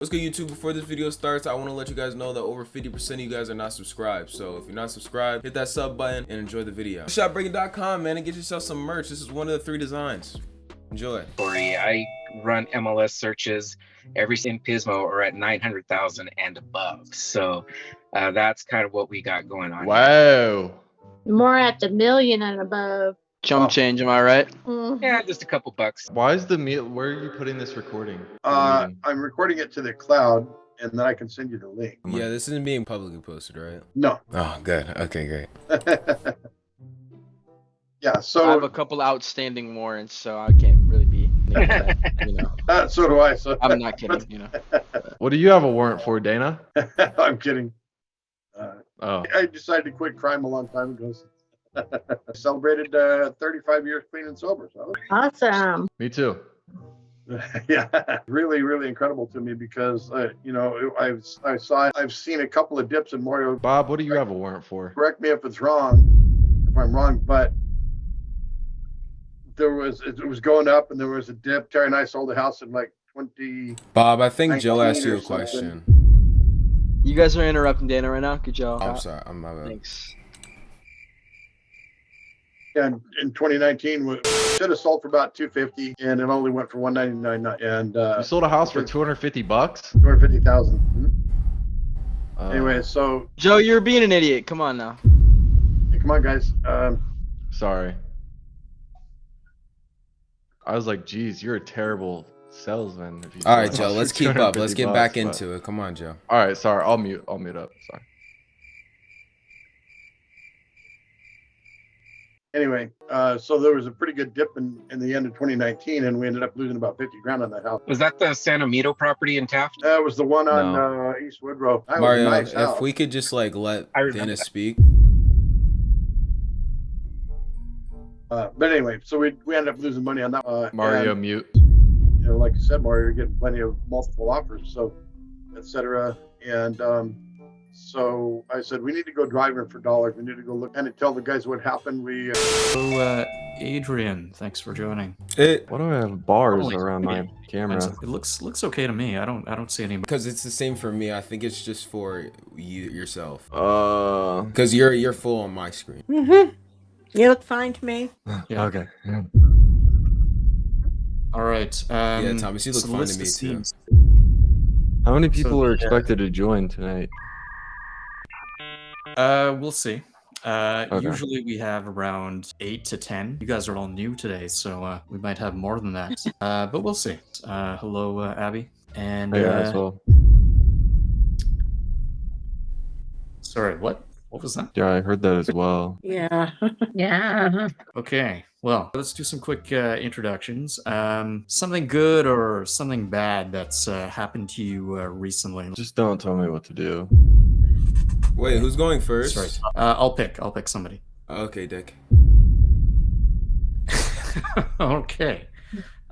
What's good YouTube? Before this video starts, I want to let you guys know that over 50% of you guys are not subscribed. So if you're not subscribed, hit that sub button and enjoy the video. Shopbreaking.com, man, and get yourself some merch. This is one of the three designs. Enjoy. Story. I run MLS searches. Every in Pismo are at 900,000 and above. So uh, that's kind of what we got going on. Wow. More at the million and above. Chump change, am I right? Mhm. Yeah, just a couple bucks. Why is the meal? Where are you putting this recording? Uh. I'm recording it to the cloud, and then I can send you the link. Yeah, this isn't being publicly posted, right? No. Oh, good. Okay, great. yeah. So I have a couple outstanding warrants, so I can't really be. that, you know, uh, so do I. So I'm not kidding. You know, What do you have a warrant for, Dana? I'm kidding. Uh, Oh, I decided to quit crime a long time ago. I celebrated uh, 35 years clean and sober. So Awesome. me too. yeah, really, really incredible to me because uh, you know I've I saw I've seen a couple of dips in Mario. Bob, what do you have a warrant for? Correct me if it's wrong, if I'm wrong, but there was it was going up and there was a dip. Terry and I sold the house in like 20. Bob, I think Jill asked you a question. you guys are interrupting Dana right now. Good job. I'm sorry. I'm my bad. Thanks. And in 2019 we should have sold for about 250 and it only went for 199 and uh You sold a house for 250 bucks? 250,000 Mhm. Uh, anyway so Joe, you're being an idiot. Come on now. hey, come on guys um sorry. I was like, geez, you're a terrible salesman. If you All sold right, a Joe, let's keep up. Let's get back bucks, but- into it. Come on, Joe. All right, sorry. I'll mute. I'll mute up. Sorry. Anyway uh so there was a pretty good dip in in the end of 2019 and we ended up losing about 50 grand on that house Was that the San Amito property in Taft? that was the one on No. uh east woodrow that was Mario, nice if house. we could just like let Dennis that. speak. uh, but anyway so we we ended up losing money on that uh, Mario, and, mute. you know like i said mario you're getting plenty of multiple offers so etc and um so I said, we need to go driving for dollars. We need to go look and tell the guys what happened. We uh, So, uh, Adrian, thanks for joining. It Why do I have bars Holy around my shit. camera? It looks looks okay to me. I don't I don't see any. because it's the same for me. I think it's just for you yourself. Uh, Because you're you're full on my screen. Mm-hmm. You look fine to me. Yeah. okay. All right. Um, Yeah, Thomas, you look so fine to me, too. How many people are yeah. expected to join tonight? Uh, we'll see. Uh, Okay. usually we have around eight to ten. You guys are all new today, so uh, we might have more than that. uh, but we'll see. Uh, hello, uh, Abby. And Hey, uh, as well. sorry, what? What was that? Yeah, I heard that as well. Yeah. yeah. Okay, well, let's do some quick uh, introductions. Um, something good or something bad that's uh, happened to you uh, recently? Just don't tell me what to do. Wait, who's going first? Sorry, uh, I'll pick. I'll pick somebody. Okay, Dick. okay.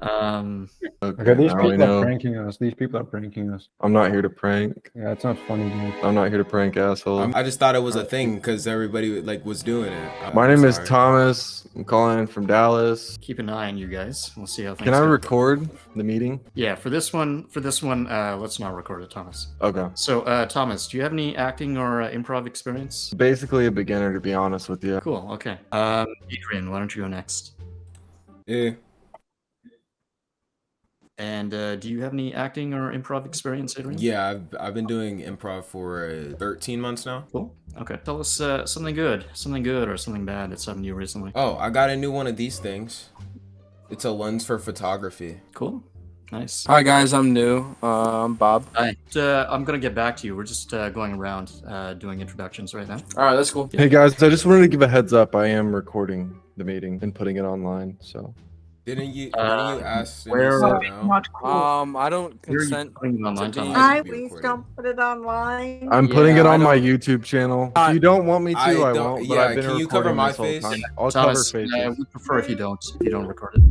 Um, Okay, Okay, these now we people are pranking us. These people are pranking us. I'm not here to prank. Yeah, it's not funny, dude. I'm not here to prank asshole. I'm- I just thought it was a thing because everybody like was doing it. I'm My name is. Thomas. I'm calling in from Dallas. keep an eye on you guys. We'll see how things Can I go. record the meeting? Yeah, for this one, for this one, uh, let's not record it, Thomas. Okay. So, uh, Thomas, do you have any acting or uh, improv experience? Basically a beginner, to be honest with you. Cool. Okay. Um, Adrian, why don't you go next? Yeah. And uh, do you have any acting or improv experience, Adrian? Yeah, I've, I've been doing improv for uh, 13 months now. Cool. Okay. Tell us uh, something good, something good or something bad that's happened to you recently. Oh, I got a new one of these things. It's a lens for photography. Cool. Nice. Hi guys, I'm new. Uh, I'm Bob. Hi. Uh, I'm gonna get back to you. We're just uh, going around uh, doing introductions right now. All right, that's cool. Hey guys, I just wanted to give a heads up. I am recording the meeting and putting it online. So Didn't you? Uh, didn't you ask? where- you say no? Um, I don't Where are you consent. putting online, to be- Thomas? Please recorded. don't put it online. I'm putting it Yeah, I on my YouTube channel. Uh, if you don't want me to, I I, don't- won't. But I've been can you cover my face? time. I'll Thomas, cover faces. we prefer if you don't. If you don't record it.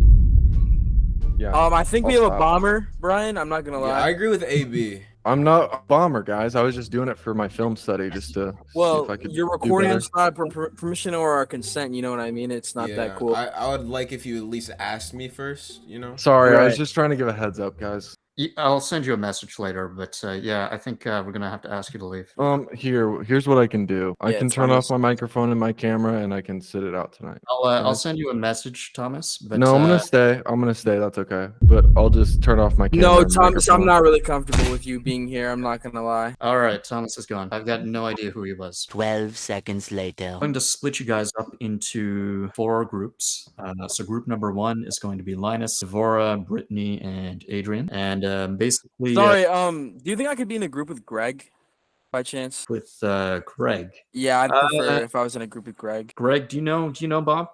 yeah. Um, I think we I'll have a bomber, Brian. I'm not gonna Yeah, lie. I agree with AB. I'm not a bomber, guys. I was just doing it for my film study, just to see well, if I could. you're recording. better. It's not per- per- permission or our consent. You know what I mean? It's not yeah, that cool. I, I would like if you at least asked me first. You know. Sorry, I was just trying to give a heads up, guys. Y- I'll send you a message later, but uh, yeah, I think uh, we're gonna have to ask you to leave. Um, here, here's what I can do. I Yeah, can turn fine. off my microphone and my camera, and I can sit it out tonight. I'll uh, I'll send you a message, Thomas. But no, I'm uh, gonna stay. I'm gonna stay. That's okay. But I'll just turn off my camera. No, and Thomas, I'm not really comfortable with you being here. I'm not gonna lie. All right, Thomas is gone. I've got no idea who he was. 12 seconds later. I'm going to split you guys up into four groups. Uh, so group number one is going to be Linus, Devora, Brittany, and Adrian. And um, basically, uh, Sorry, um, do you think I could be in a group with Greg, by chance? with uh, Greg. Yeah, I'd prefer Uh, if I was in a group with Greg. Greg, do you know? Do you know Bob?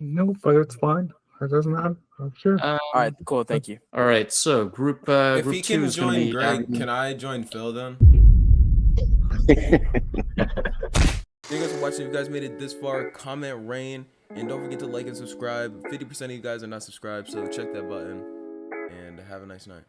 No, but it's fine. It doesn't matter. I'm sure. Um, All right, cool. Thank you. All right. So group uh, If group he two can is going join be Greg, Abby- can I join Phil then? Thank you guys for watching. If you guys made it this far, comment rain. And don't forget to like and subscribe. 50% of you guys are not subscribed, so check that button. And have a nice night.